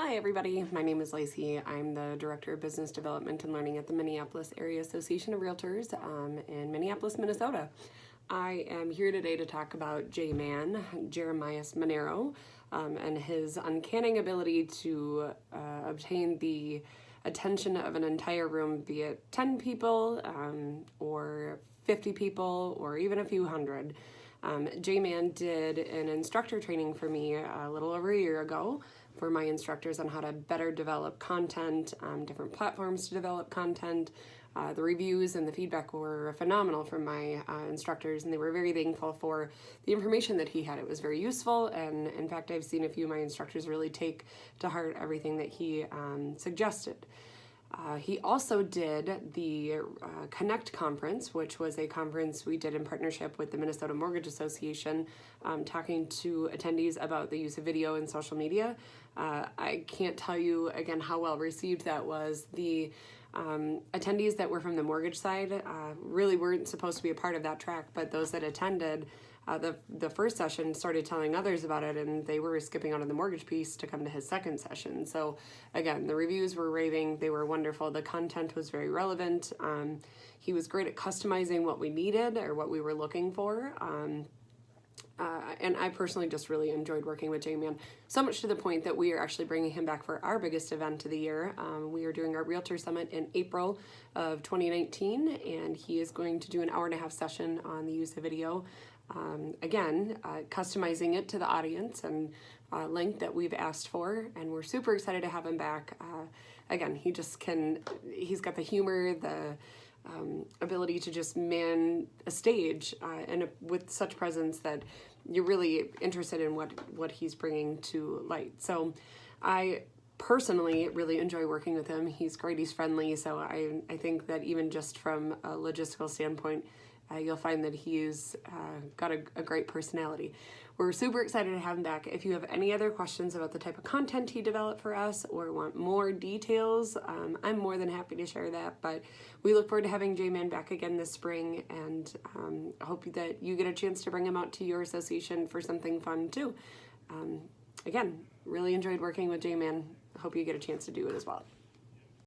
Hi everybody, my name is Lacey. I'm the Director of Business Development and Learning at the Minneapolis Area Association of Realtors um, in Minneapolis, Minnesota. I am here today to talk about J-Man, Jeremias Maneiro, um, and his uncanny ability to uh, obtain the attention of an entire room, be it 10 people um, or 50 people or even a few hundred. Um, J-Man did an instructor training for me a little over a year ago for my instructors on how to better develop content, um, different platforms to develop content. Uh, the reviews and the feedback were phenomenal from my uh, instructors and they were very thankful for the information that he had. It was very useful and in fact I've seen a few of my instructors really take to heart everything that he um, suggested. Uh, he also did the uh, Connect conference, which was a conference we did in partnership with the Minnesota Mortgage Association, um, talking to attendees about the use of video and social media. Uh, I can't tell you again how well received that was. The um, attendees that were from the mortgage side uh, really weren't supposed to be a part of that track, but those that attended uh, the, the first session started telling others about it and they were skipping out on the mortgage piece to come to his second session. So again, the reviews were raving, they were wonderful, the content was very relevant. Um, he was great at customizing what we needed or what we were looking for. Um, and I personally just really enjoyed working with J-Man, so much to the point that we are actually bringing him back for our biggest event of the year. Um, we are doing our Realtor Summit in April of 2019, and he is going to do an hour and a half session on the use of video. Um, again, uh, customizing it to the audience and uh, length that we've asked for, and we're super excited to have him back. Uh, again, he just can, he's got the humor, the um, ability to just man a stage uh, and a, with such presence that you're really interested in what, what he's bringing to light. So I personally really enjoy working with him. He's great, he's friendly, so I, I think that even just from a logistical standpoint, uh, you'll find that he's uh, got a, a, great personality. We're super excited to have him back. If you have any other questions about the type of content he developed for us or want more details, um, I'm more than happy to share that. But we look forward to having J-Man back again this spring and um, hope that you get a chance to bring him out to your association for something fun too. Um, again, really enjoyed working with J-Man. Hope you get a chance to do it as well.